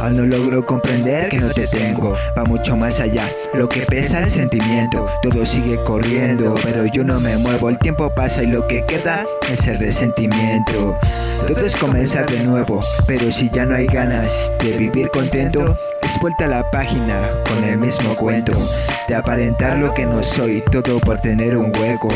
Aún no logro comprender que no te tengo Va mucho más allá, lo que pesa el sentimiento Todo sigue corriendo, pero yo no me muevo. El tiempo pasa y lo que queda es el resentimiento. Todo es comenzar de nuevo, pero si ya no hay ganas de vivir contento es vuelta la página con el mismo cuento De aparentar lo que no soy, todo por tener un hueco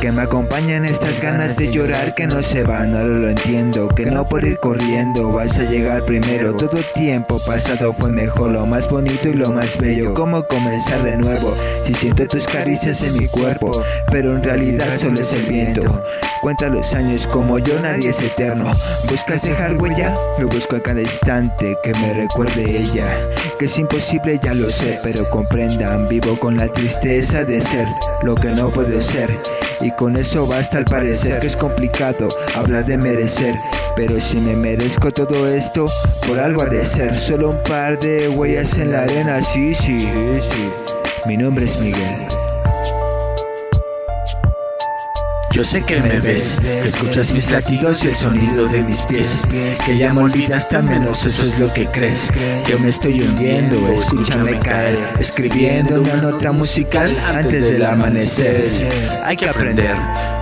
Que me acompañan estas ganas de llorar que no se van, ahora lo entiendo Que no por ir corriendo vas a llegar primero Todo tiempo pasado fue mejor, lo más bonito y lo más bello ¿Cómo comenzar de nuevo? Si siento tus caricias en mi cuerpo Pero en realidad solo es el viento Cuenta los años como yo, nadie es eterno. ¿Buscas dejar huella? Lo busco a cada instante que me recuerde ella. Que es imposible ya lo sé, pero comprendan, vivo con la tristeza de ser lo que no puede ser. Y con eso basta al parecer que es complicado hablar de merecer. Pero si me merezco todo esto, por algo ha de ser. Solo un par de huellas en la arena, sí, sí, sí. Mi nombre es Miguel Yo sé que me ves, que escuchas mis latidos y el sonido de mis pies. Que ya me olvidaste al menos eso es lo que crees. Yo me estoy hundiendo, escúchame caer Escribiendo una nota musical antes del amanecer. Hay que aprender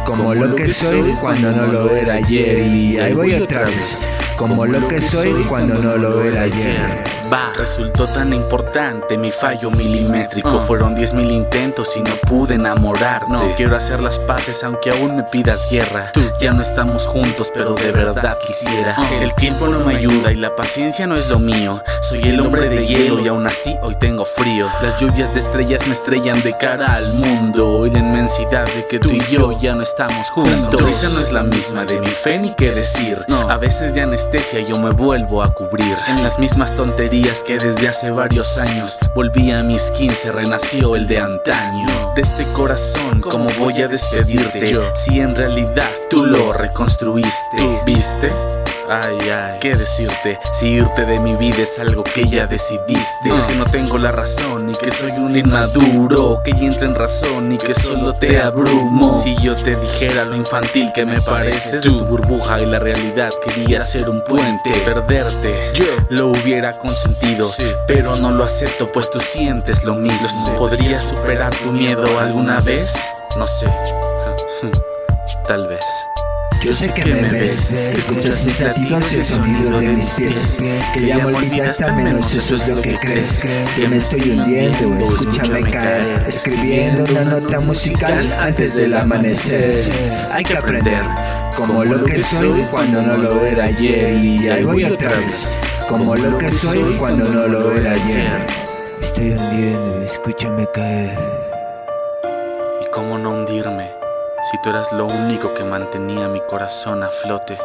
como lo que soy cuando no lo era ayer Y ahí voy otra vez, como lo que soy cuando no lo era ayer. Va, resultó tan importante mi fallo milimétrico. Ah. Fueron diez mil intentos y no pude enamorarte. No. Quiero hacer las paces aunque aún me pidas guerra. Tú. Ya no estamos juntos pero de verdad quisiera. Ah. El tiempo no me ayuda y la paciencia no es lo mío. Soy el hombre de hielo y aún así hoy tengo frío. Las lluvias de estrellas me estrellan de cara al mundo. Y la inmensidad de que tú y yo ya no estamos juntos. Tu risa no es la misma de mi fe ni qué decir. A veces de anestesia yo me vuelvo a cubrir En las mismas tonterías que desde hace varios años. Volví a mis 15, renació el de antaño. De este corazón, ¿cómo voy a despedirte? Si en realidad tú lo reconstruiste ¿Viste? Ay, ay, ¿qué decirte? Si irte de mi vida es algo que ya decidiste. Dices que no tengo la razón y que soy un inmaduro Que ya entra en razón y que solo te abrumo. Si yo te dijera lo infantil que me pareces Tu burbuja y la realidad quería ser un puente Perderte, yo lo hubiera consentido. Pero no lo acepto pues tú sientes lo mismo. ¿Podrías superar tu miedo alguna vez? No sé, tal vez yo sé que me ves, que escuchas mis latidos y el sonido de mis pies. Que ya me olvidaste al menos eso es lo que crees. Que me estoy hundiendo, escúchame caer Escribiendo una nota musical antes del amanecer. Hay que aprender como lo que soy cuando no lo era ayer. Y ahí voy otra vez Como lo que soy cuando no lo era ayer. Estoy hundiendo, escúchame caer. ¿Y cómo no hundirme? Si tú eras lo único que mantenía mi corazón a flote.